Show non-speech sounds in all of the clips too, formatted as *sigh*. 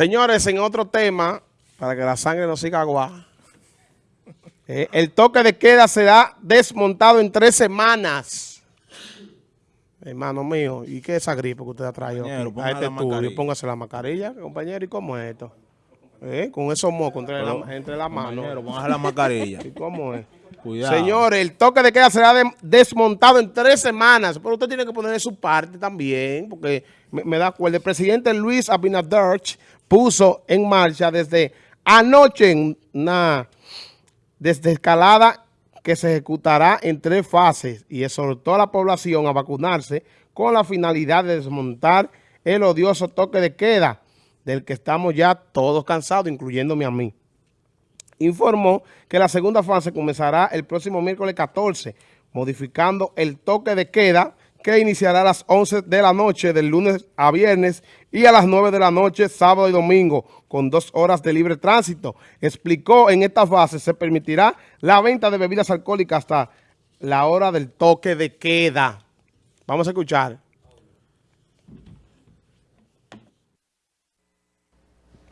Señores, en otro tema, para que la sangre no siga agua, eh, el toque de queda será desmontado en tres semanas. Hermano mío, ¿y qué es esa gripe que usted ha traído aquí a póngase este la estudio? mascarilla. Póngase la mascarilla, compañero, ¿y cómo es esto? Eh, Con esos mocos entre, la, entre las manos. póngase la mascarilla. *laughs* ¿Y cómo es? Señores, el toque de queda será de- desmontado en tres semanas, pero usted tiene que poner su parte también, porque me, me da acuerdo. El presidente Luis Abinader puso en marcha desde anoche una desescalada que se ejecutará en tres fases y exhortó a la población a vacunarse con la finalidad de desmontar el odioso toque de queda del que estamos ya todos cansados, incluyéndome a mí informó que la segunda fase comenzará el próximo miércoles 14, modificando el toque de queda que iniciará a las 11 de la noche del lunes a viernes y a las 9 de la noche sábado y domingo con dos horas de libre tránsito. Explicó en esta fase se permitirá la venta de bebidas alcohólicas hasta la hora del toque de queda. Vamos a escuchar.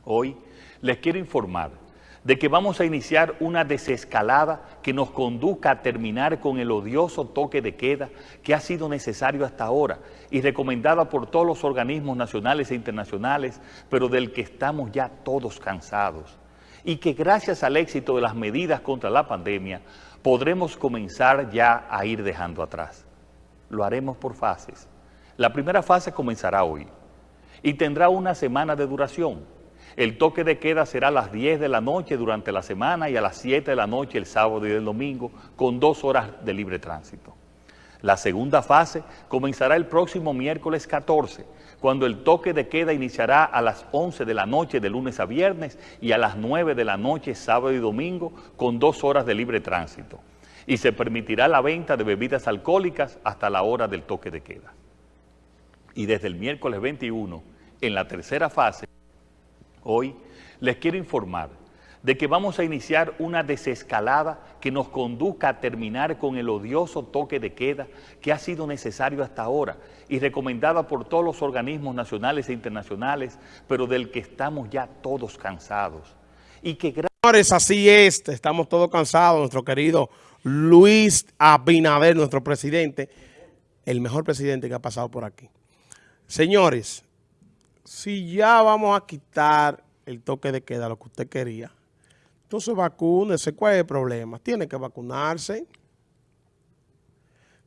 Hoy les quiero informar de que vamos a iniciar una desescalada que nos conduzca a terminar con el odioso toque de queda que ha sido necesario hasta ahora y recomendada por todos los organismos nacionales e internacionales, pero del que estamos ya todos cansados. Y que gracias al éxito de las medidas contra la pandemia podremos comenzar ya a ir dejando atrás. Lo haremos por fases. La primera fase comenzará hoy y tendrá una semana de duración. El toque de queda será a las 10 de la noche durante la semana y a las 7 de la noche el sábado y el domingo con dos horas de libre tránsito. La segunda fase comenzará el próximo miércoles 14, cuando el toque de queda iniciará a las 11 de la noche de lunes a viernes y a las 9 de la noche sábado y domingo con dos horas de libre tránsito. Y se permitirá la venta de bebidas alcohólicas hasta la hora del toque de queda. Y desde el miércoles 21, en la tercera fase, Hoy les quiero informar de que vamos a iniciar una desescalada que nos conduzca a terminar con el odioso toque de queda que ha sido necesario hasta ahora y recomendada por todos los organismos nacionales e internacionales, pero del que estamos ya todos cansados. Y que Señores, así es, estamos todos cansados, nuestro querido Luis Abinader, nuestro presidente, el mejor presidente que ha pasado por aquí. Señores, si ya vamos a quitar el toque de queda, lo que usted quería, entonces vacúnese, ¿cuál es el problema? Tiene que vacunarse.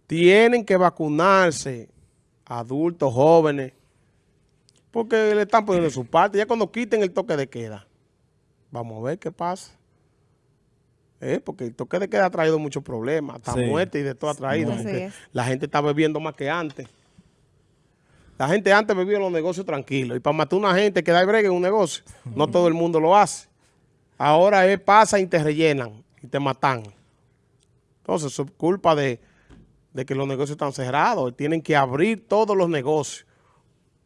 Tienen que vacunarse adultos, jóvenes, porque le están poniendo su parte. Ya cuando quiten el toque de queda, Vamos a ver qué pasa. Eh, porque el toque de queda ha traído muchos problemas, hasta Sí. muerte y de todo ha traído. Gente, la gente está bebiendo más que antes. La gente antes bebía en los negocios tranquilos. Y para matar a una gente que da bregue en un negocio, no todo el mundo lo hace. Ahora es pasa y te rellenan y te matan. Entonces, eso es culpa de, de que los negocios están cerrados. Tienen que abrir todos los negocios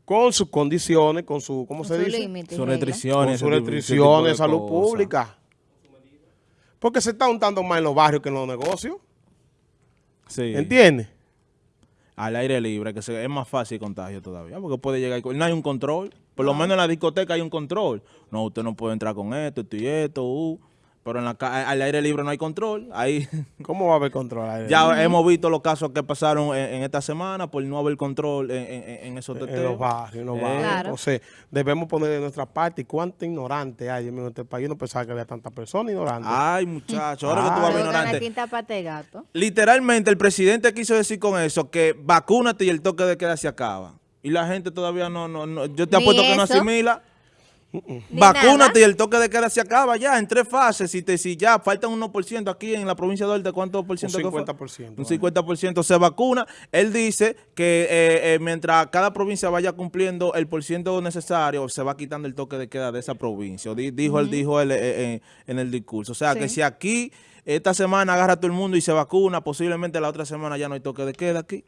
con sus condiciones, con su, ¿cómo Con se su dice? Son regla. restricciones. con sus restricciones, de salud pública. Porque se está untando más en los barrios que en los negocios. Sí. ¿Entiendes? Al aire libre, que se- es más fácil el contagio todavía, porque puede llegar... No hay un control. Por lo menos en la discoteca hay un control. No, usted no puede entrar con esto, esto y esto. uh, pero en la ca- al aire libre no hay control. Ahí *laughs* ¿Cómo va a haber control? ahí? ya hemos visto los casos que pasaron en, en esta semana por no haber control en, en- en esos en los teteos. barrios, en los Eh, barrios. Claro. Entonces, debemos poner de nuestra parte. ¿Y cuánto ignorante hay en este país? Yo no pensaba que había tantas personas ignorantes. Ay, muchacho, ahora que tú vas a ver ignorante. tinta gato. Literalmente el presidente quiso decir con eso que vacúnate y el toque de queda se acaba. Y la gente todavía no, no, no yo te apuesto que no eso. Ni Vacúnate y el toque de queda se acaba ya en tres fases. Si, te, si ya faltan un 1% aquí en la provincia de Duarte, ¿cuánto por ciento? Un que fue? 50%, Un 50% se vacuna. Él dice que eh, eh, mientras cada provincia vaya cumpliendo el por ciento necesario, se va quitando el toque de queda de esa provincia. Di- Dijo él, dijo él eh, eh, en el discurso. O sea, que si aquí esta semana agarra todo el mundo y se vacuna, posiblemente la otra semana ya no hay toque de queda aquí.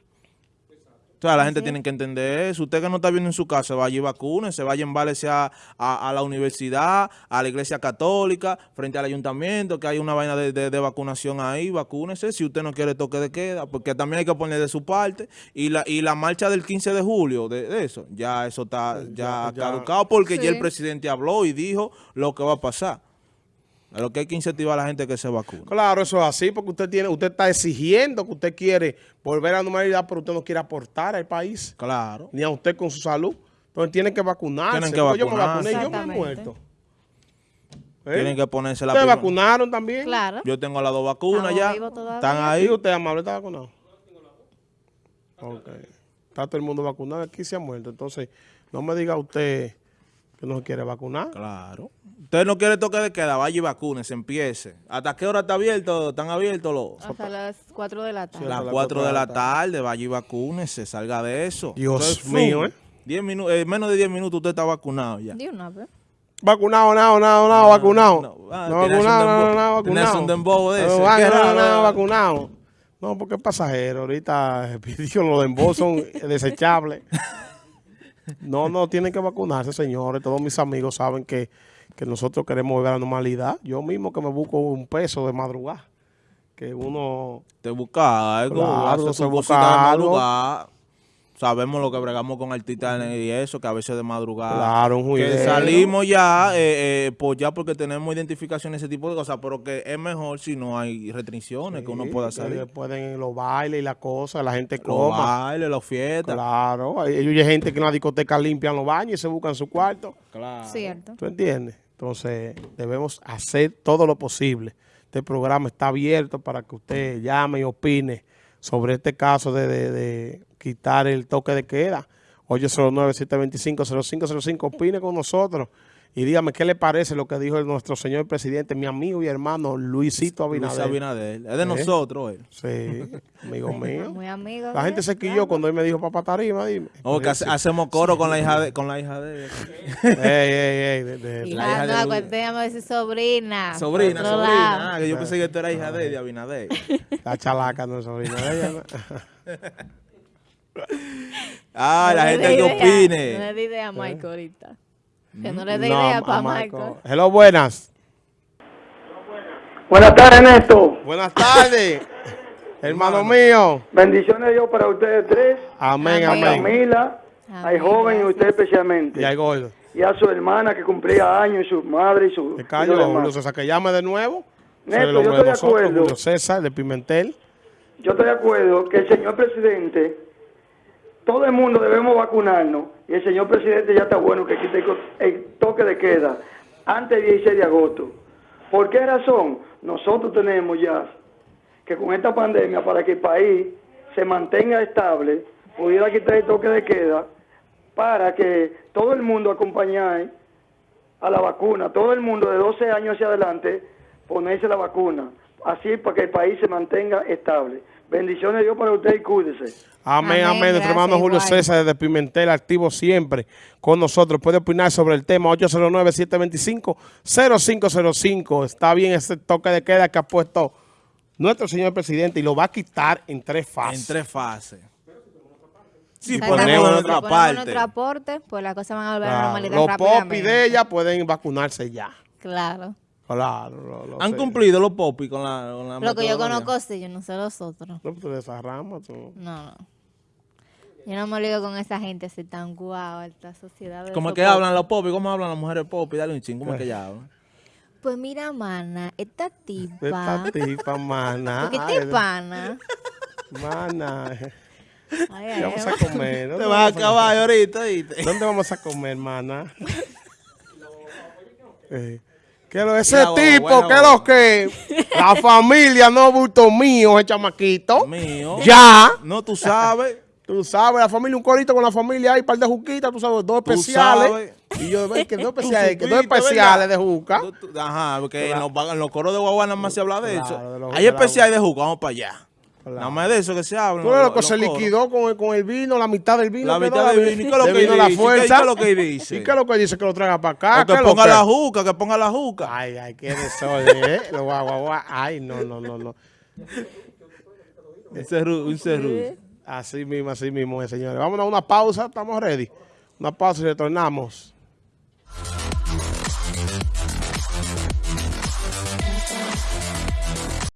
O sea, la gente tiene que entender eso. Usted que no está viendo en su casa, vaya y vacúnese, vaya en a, a, a, la universidad, a la iglesia católica, frente al ayuntamiento, que hay una vaina de, de, vacunación ahí, vacúnese si usted no quiere toque de queda, porque también hay que poner de su parte. Y la, y la marcha del 15 de julio, de, eso, ya eso está ya, caducado, porque ya el presidente habló y dijo lo que va a pasar. A lo que hay que incentivar a la gente que se vacune. Claro, eso es así, porque usted tiene, usted está exigiendo que usted quiere volver a la normalidad, pero usted no quiere aportar al país. Claro. Ni a usted con su salud. Entonces tiene que vacunarse. Tienen que vacunarse. Yo me vacuné, yo me he muerto. ¿Eh? Tienen que ponerse la ¿Ustedes vacunaron también? Claro. Yo tengo las dos vacunas ya. Están ahí. ¿Y usted, amable, está vacunado? Ok. Está todo el mundo vacunado. Aquí se ha muerto. Entonces, no me diga usted que no se quiere vacunar. Claro. Usted no quiere toque de queda, vaya y vacune, se empiece. ¿Hasta qué hora está abierto? ¿Están abiertos los...? Hasta las 4 de la tarde. las 4 de la tarde, vaya y vacune, se salga de eso. Dios mío, ¿eh? Diez minutos, eh, menos de 10 minutos usted está vacunado ya. De una vez. Vacunado, nada, nada, nada, vacunado. No, ah, no vacunado, nada, nada, vacunado. un dembow de eso. No, nada, nada, vacunado. No, porque es pasajero. Ahorita *laughs* pidió los dembos son *laughs* desechables. No, no, tienen que vacunarse, señores. Todos mis amigos saben que, nosotros queremos volver a la normalidad. Yo mismo que me busco un peso de madrugada. Que uno... Te busca algo, claro, se busca algo sabemos lo que bregamos con artistas y eso, que a veces de madrugada. Claro, un Que salimos ya, eh, eh, pues ya porque tenemos identificación ese tipo de cosas, pero que es mejor si no hay restricciones, que uno pueda salir. Pueden los bailes y las cosas, la gente coma. Los bailes, las fiestas. Claro, hay, hay gente que en la discoteca limpian los baños y se buscan su cuarto. Claro. Cierto. ¿Tú entiendes? Entonces, debemos hacer todo lo posible. Este programa está abierto para que usted llame y opine sobre este caso de quitar el toque de queda. 809-725-0505, opine con nosotros y dígame qué le parece lo que dijo nuestro señor presidente, mi amigo y hermano Luisito Abinader. Luis Abinader, es de ¿Eh? nosotros él. Sí, amigo *laughs* mío. Muy amigo. La gente se quilló cuando él me dijo papá tarima, dime. O que hacemos coro con la hija de con la hija de *laughs* ey, ey, ey, de, de, hija la hija no, de llama decir sobrina. Sobrina, sobrina. Ah, que yo pensé que tú eras hija de, de Abinader. *laughs* La chalaca no es sobrina de ella. ah, la gente que opine. No le dé idea a Michael ahorita. Que no le dé idea para Michael. Hello, buenas. Buenas tardes, Ernesto. Buenas tardes, *laughs* hermano mío. Bendiciones Dios para ustedes tres. Amén, amén. A Camila, al joven y usted especialmente. Y al gordo. Y a su hermana que cumplía años, y su madre y su... ¿Te callo, Julio César, que llame de nuevo? Neto, yo estoy de acuerdo. César, de Pimentel. Yo estoy de acuerdo que el señor presidente todo el mundo debemos vacunarnos y el señor presidente ya está bueno que quite el toque de queda antes del 16 de agosto. ¿Por qué razón? Nosotros tenemos ya que con esta pandemia, para que el país se mantenga estable, pudiera quitar el toque de queda para que todo el mundo acompañe a la vacuna, todo el mundo de 12 años hacia adelante, ponerse la vacuna, así para que el país se mantenga estable. Bendiciones de Dios para usted y cuídese. Amén, amén. Nuestro hermano Julio César desde Pimentel, activo siempre con nosotros. Puede opinar sobre el tema 809-725-0505. Está bien ese toque de queda que ha puesto nuestro señor presidente y lo va a quitar en tres fases. En tres fases. Si ponemos nuestra parte. nuestro aporte, pues las cosas van a volver a la normalidad Los popis de ella pueden vacunarse ya. Claro. Claro, ¿Han cumplido los popis con la, con Lo que yo conozco, sí, yo no sé los otros. No, tú de esa rama, tú. No, no. Yo no me olvido con esa gente así tan guau, esta sociedad. ¿Cómo es que hablan los popis? ¿Cómo hablan las mujeres popis? Dale un chingo, ¿cómo es que ella hablan? Pues mira, mana, esta tipa. Esta tipa, mana. ¿Qué te pana? Mana. Ay, vamos a comer? Te vas a acabar ahorita. ¿Dónde vamos a comer, mana? *laughs* eh. Que lo, ese tipo, que lo que la *laughs* familia no bulto mío, el chamaquito. Mío. Ya. No, tú sabes. Tú sabes, la familia, un corito con la familia, hay un par de juquitas, tú sabes, dos especiales. Y yo veo que dos *laughs* especiales, que dos especiales de juca. Ajá, porque en los, coros de Guaguana más se habla de eso. hay especiales de juca, vamos para allá. Nada más de eso que se habla. Tú lo que se liquidó con el, con el vino, la mitad del vino. La mitad del vino. ¿Y qué es lo que dice? La fuerza. ¿Qué es lo que dice? ¿Y qué es lo que dice? Que lo traiga para acá. que ponga la juca, que ponga la juca. Ay, ay, qué desorden, ¿eh? Lo guau, guau, guau. Ay, no, no, no, no. Un cerru, un cerru. Así mismo, así mismo, señores. Vamos a una pausa, estamos ready. Una pausa y retornamos.